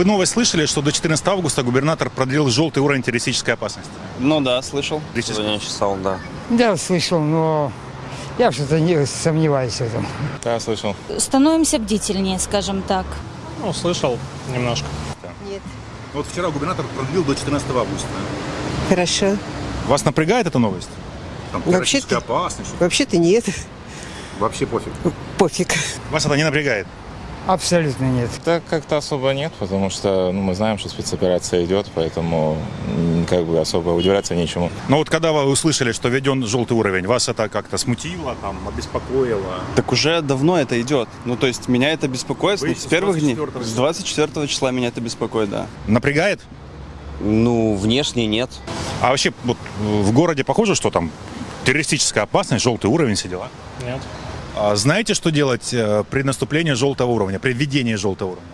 Вы новость слышали, что до 14 августа губернатор продлил желтый уровень террористической опасности? Ну да, слышал. Террористической. Я чесал, да. Да, слышал, но я что-то не сомневаюсь в этом. Да, слышал. становимся бдительнее, скажем так. Ну, слышал немножко. Вот вчера губернатор продлил до 14 августа. Хорошо. Вас напрягает эта новость? Там Вообще-то- Вообще-то нет. вообще пофиг. Пофиг. Вас это не напрягает? Абсолютно нет. Да как-то особо нет, потому что ну, мы знаем, что спецоперация идет, поэтому как бы особо удивляться нечему. Но вот когда вы услышали, что введен желтый уровень, вас это как-то смутило, там, обеспокоило? Так уже давно это идет. Ну, то есть меня это беспокоит Вы с первых дней. 24-го С 24 числа меня это беспокоит, да. Напрягает? Ну, внешне нет. А вообще вот, в городе похоже, что там террористическая опасность, желтый уровень, все дела? Нет. А знаете, что делать э, при наступлении желтого уровня, при введении желтого уровня?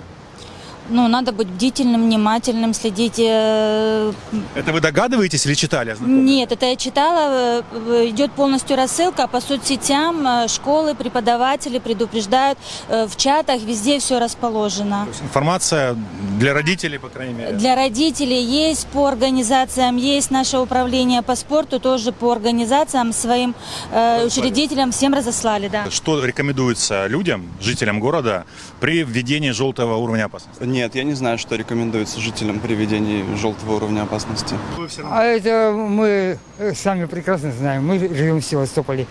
Ну, надо быть бдительным, внимательным, следить. э, Это вы догадываетесь или читали? Нет, это я читала, э, идет полностью рассылка по соцсетям, э, школы, преподаватели предупреждают, э, в чатах везде все расположено. То есть информация для родителей, по крайней мере. Для родителей есть по организациям, есть наше управление по спорту, тоже по организациям своим э, учредителям всем разослали, да. Что рекомендуется людям, жителям города, при введении желтого уровня опасности? Нет, я не знаю, что рекомендуется жителям при введении желтого уровня опасности. А это мы э, сами прекрасно знаем. Мы живем в Севастополе.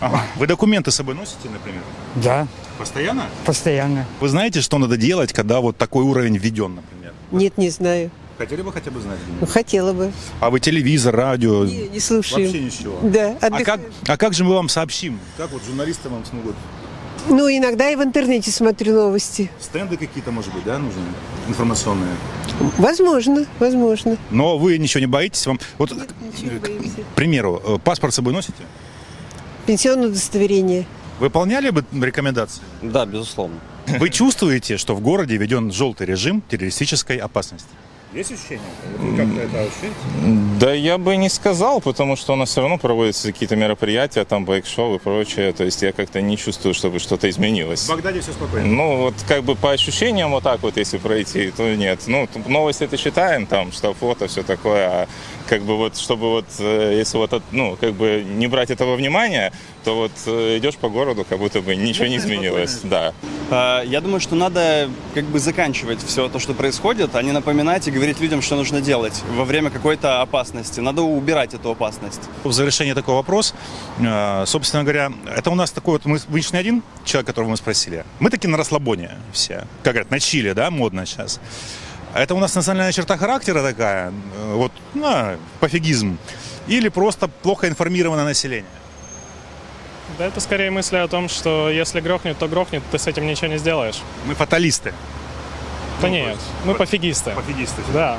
Ага. Вы документы с собой носите, например? Да, Постоянно? постоянно. Вы знаете, что надо делать, когда вот такой уровень введен, например? Нет, не знаю. Хотели бы хотя бы знать? Ну, хотела бы. А вы телевизор, радио? Не, не слушаю. Вообще ничего. Да, А как, а как же мы вам сообщим? Как вот журналисты вам смогут? Ну, иногда и в интернете смотрю новости. Стенды какие-то, может быть, да, нужны? Информационные. Возможно, возможно. Но вы ничего не боитесь? Вам... Вот, Ничего не к боимся. примеру, э, паспорт с собой носите? Пенсионное удостоверение. Выполняли бы рекомендации? Да, безусловно. Вы чувствуете, что в городе введен желтый режим террористической опасности? Есть ощущение? Вы как-то это ощущаете? Да я бы не сказал, потому что у нас все равно проводятся какие-то мероприятия, там байк-шоу и прочее. То есть я как-то не чувствую, чтобы что-то изменилось. В Багдаде все спокойно. Ну, вот как бы по ощущениям вот так вот, если пройти, то нет. Ну, новости это читаем, там, что фото, все такое, а как бы вот, чтобы вот, э, если вот, от- ну, как бы не брать этого внимания, то вот э, идешь по городу, как будто бы ничего не изменилось, да. А, Я думаю, что надо как бы заканчивать все то, что происходит, а не напоминать и говорить людям, что нужно делать во время какой-то опасности. Надо убирать эту опасность. В завершение такой вопрос. Э, Собственно говоря, это у нас такой вот, мы, вы не один человек, которого мы спросили. Мы такие на расслабоне все. Как говорят, на чили, да, модно сейчас. Это у нас национальная черта характера такая, э, вот, ну, пофигизм. Или просто плохо информированное население. Да это скорее мысли о том, что если грохнет, то грохнет, ты с этим ничего не сделаешь. Мы фаталисты. Да нет, мы пофигисты. Пофигисты. Да.